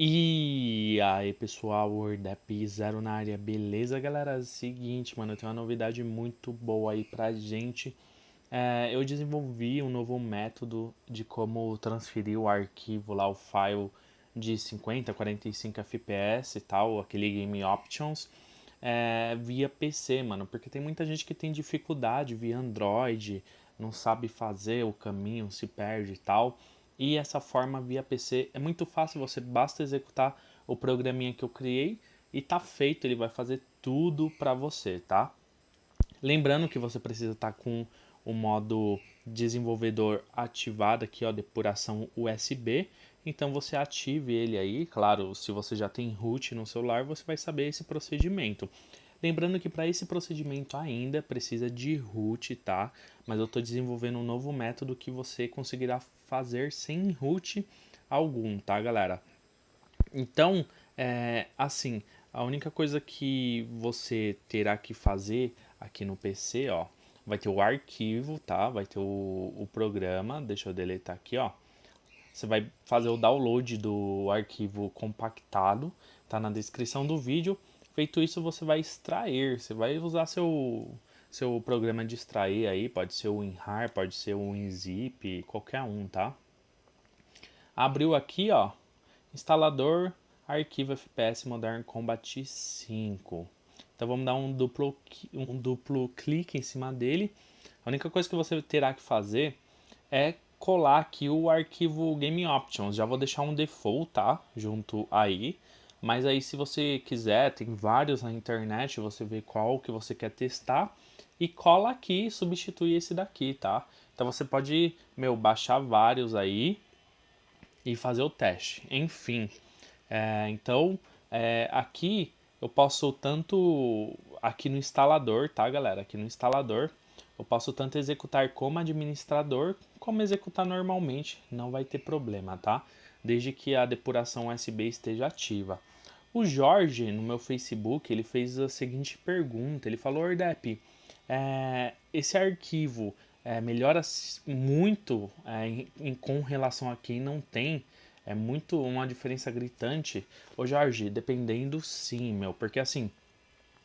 E aí pessoal, WordApp Zero na área, beleza galera? Seguinte, mano, tenho uma novidade muito boa aí pra gente. É, eu desenvolvi um novo método de como transferir o arquivo lá, o file de 50, 45 FPS e tal, aquele Game Options, é, via PC, mano. Porque tem muita gente que tem dificuldade via Android, não sabe fazer o caminho, se perde e tal. E essa forma via PC é muito fácil, você basta executar o programinha que eu criei e tá feito, ele vai fazer tudo para você, tá? Lembrando que você precisa estar tá com o modo desenvolvedor ativado aqui, ó, depuração USB. Então você ative ele aí, claro, se você já tem root no celular, você vai saber esse procedimento. Lembrando que para esse procedimento ainda precisa de root, tá? Mas eu estou desenvolvendo um novo método que você conseguirá fazer sem root algum, tá, galera? Então, é, assim, a única coisa que você terá que fazer aqui no PC, ó, vai ter o arquivo, tá? Vai ter o, o programa, deixa eu deletar aqui, ó. Você vai fazer o download do arquivo compactado, tá na descrição do vídeo. Feito isso, você vai extrair, você vai usar seu, seu programa de extrair aí, pode ser o WinRAR, pode ser o WinZip, qualquer um, tá? Abriu aqui, ó, instalador arquivo FPS Modern Combat 5. Então vamos dar um duplo, um duplo clique em cima dele. A única coisa que você terá que fazer é colar aqui o arquivo Game Options. Já vou deixar um default, tá? Junto aí. Mas aí se você quiser, tem vários na internet, você vê qual que você quer testar e cola aqui e substitui esse daqui, tá? Então você pode, meu, baixar vários aí e fazer o teste. Enfim, é, então é, aqui eu posso tanto, aqui no instalador, tá galera? Aqui no instalador, eu posso tanto executar como administrador, como executar normalmente, não vai ter problema, tá? Desde que a depuração USB esteja ativa. O Jorge, no meu Facebook, ele fez a seguinte pergunta, ele falou, Ordep, é, esse arquivo é, melhora muito é, em, em, com relação a quem não tem, é muito uma diferença gritante. Ô Jorge, dependendo sim, meu, porque assim,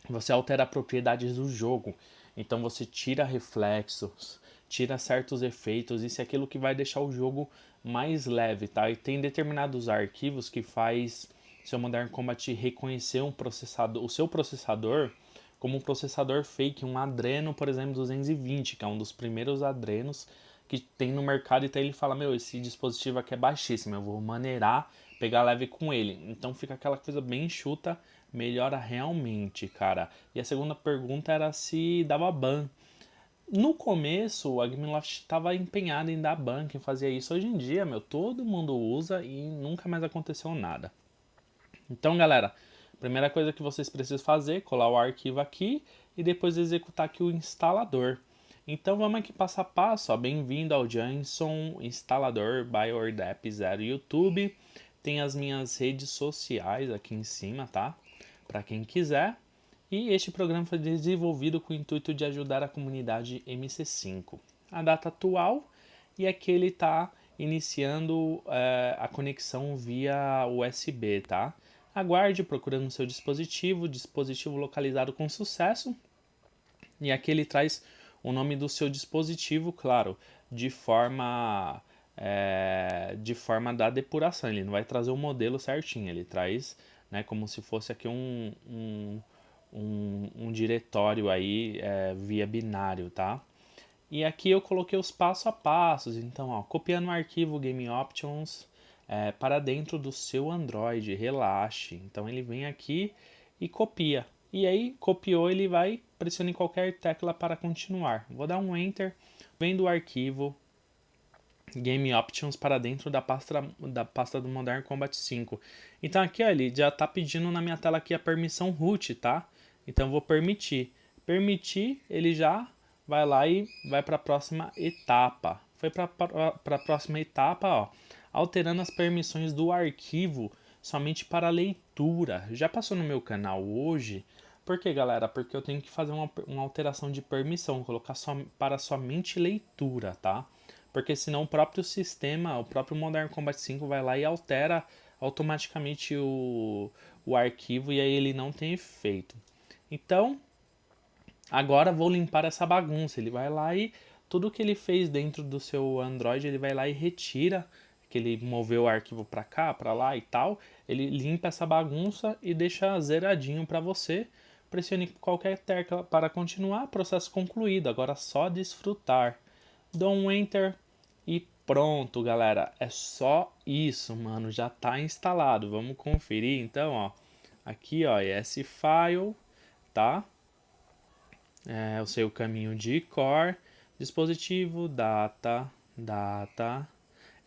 você altera propriedades do jogo, então você tira reflexos, tira certos efeitos, isso é aquilo que vai deixar o jogo mais leve, tá? E tem determinados arquivos que faz seu Modern Combat reconhecer um processador, o seu processador como um processador fake, um Adreno, por exemplo, 220, que é um dos primeiros Adrenos que tem no mercado, então ele fala, meu, esse dispositivo aqui é baixíssimo, eu vou maneirar, pegar leve com ele. Então fica aquela coisa bem enxuta, melhora realmente, cara. E a segunda pergunta era se dava ban. No começo, a Gameloft estava empenhada em dar ban, quem fazia isso. Hoje em dia, meu, todo mundo usa e nunca mais aconteceu nada. Então, galera, primeira coisa que vocês precisam fazer, colar o arquivo aqui e depois executar aqui o instalador. Então vamos aqui passo a passo, bem-vindo ao Jason Instalador by Ordap Zero YouTube. Tem as minhas redes sociais aqui em cima, tá? Para quem quiser. E este programa foi desenvolvido com o intuito de ajudar a comunidade MC5. A data atual e aqui ele está iniciando é, a conexão via USB, tá? Aguarde procurando seu dispositivo, dispositivo localizado com sucesso. E aqui ele traz o nome do seu dispositivo, claro, de forma é, de forma da depuração. Ele não vai trazer o modelo certinho, ele traz né, como se fosse aqui um, um, um, um diretório aí é, via binário, tá? E aqui eu coloquei os passo a passos, então ó, copiando o arquivo Game Options, é, para dentro do seu Android, relaxe. Então ele vem aqui e copia. E aí, copiou, ele vai, pressione em qualquer tecla para continuar. Vou dar um Enter, vem do arquivo Game Options para dentro da pasta, da pasta do Modern Combat 5. Então aqui ó, ele já está pedindo na minha tela aqui a permissão root, tá? Então vou permitir. Permitir, ele já vai lá e vai para a próxima etapa. Foi para a próxima etapa, ó alterando as permissões do arquivo somente para leitura. Já passou no meu canal hoje. Por que, galera? Porque eu tenho que fazer uma, uma alteração de permissão, colocar só, para somente leitura, tá? Porque senão o próprio sistema, o próprio Modern Combat 5 vai lá e altera automaticamente o, o arquivo e aí ele não tem efeito. Então, agora vou limpar essa bagunça. Ele vai lá e tudo que ele fez dentro do seu Android, ele vai lá e retira que ele moveu o arquivo para cá, para lá e tal, ele limpa essa bagunça e deixa zeradinho para você. Pressione qualquer tecla para continuar, processo concluído. Agora só desfrutar. Dou um enter e pronto, galera. É só isso, mano. Já está instalado. Vamos conferir então, ó. Aqui, ó, esse file, tá? É o seu caminho de core, dispositivo, data, data,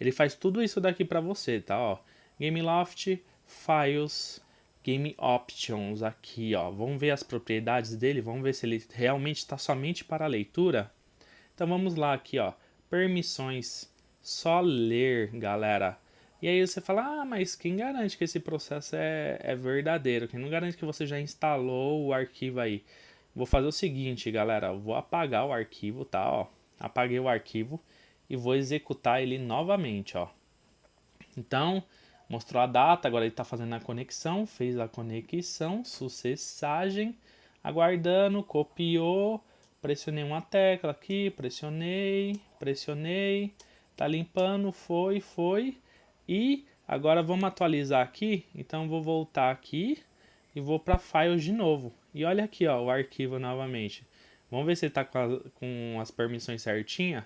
ele faz tudo isso daqui para você, tá? Ó, Gameloft, Files, Game Options aqui, ó. Vamos ver as propriedades dele, vamos ver se ele realmente está somente para leitura. Então vamos lá aqui, ó. Permissões, só ler, galera. E aí você fala, ah, mas quem garante que esse processo é, é verdadeiro? Quem não garante que você já instalou o arquivo aí? Vou fazer o seguinte, galera. vou apagar o arquivo, tá? Ó, apaguei o arquivo e vou executar ele novamente, ó. Então, mostrou a data, agora ele está fazendo a conexão, fez a conexão, sucessagem, aguardando, copiou, pressionei uma tecla aqui, pressionei, pressionei, tá limpando, foi, foi, e agora vamos atualizar aqui, então vou voltar aqui e vou para Files de novo, e olha aqui ó, o arquivo novamente, vamos ver se está com, com as permissões certinhas,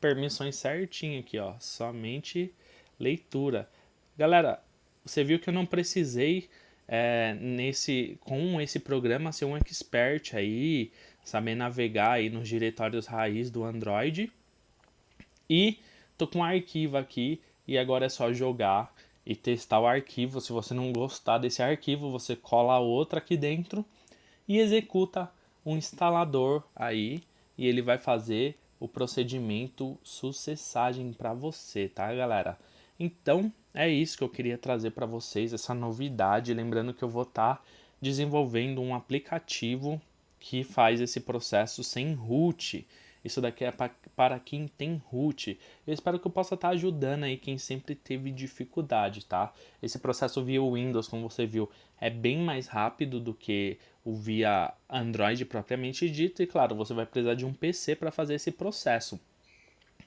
permissões certinho aqui, ó. Somente leitura. Galera, você viu que eu não precisei é, nesse com esse programa ser um expert aí, saber navegar aí nos diretórios raiz do Android. E tô com um arquivo aqui e agora é só jogar e testar o arquivo. Se você não gostar desse arquivo, você cola outro aqui dentro e executa um instalador aí e ele vai fazer o procedimento sucessagem para você, tá, galera? Então, é isso que eu queria trazer para vocês, essa novidade, lembrando que eu vou estar tá desenvolvendo um aplicativo que faz esse processo sem root. Isso daqui é para quem tem root. Eu espero que eu possa estar tá ajudando aí quem sempre teve dificuldade, tá? Esse processo via Windows, como você viu, é bem mais rápido do que o via Android propriamente dito. E claro, você vai precisar de um PC para fazer esse processo.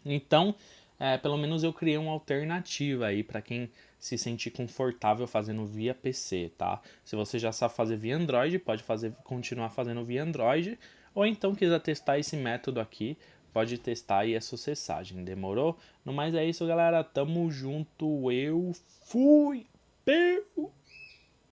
Então, é, pelo menos eu criei uma alternativa aí para quem se sentir confortável fazendo via PC, tá? Se você já sabe fazer via Android, pode fazer, continuar fazendo via Android, ou então quiser testar esse método aqui, pode testar é aí essa cessagem, demorou? No mais é isso, galera. Tamo junto. Eu fui. Peu.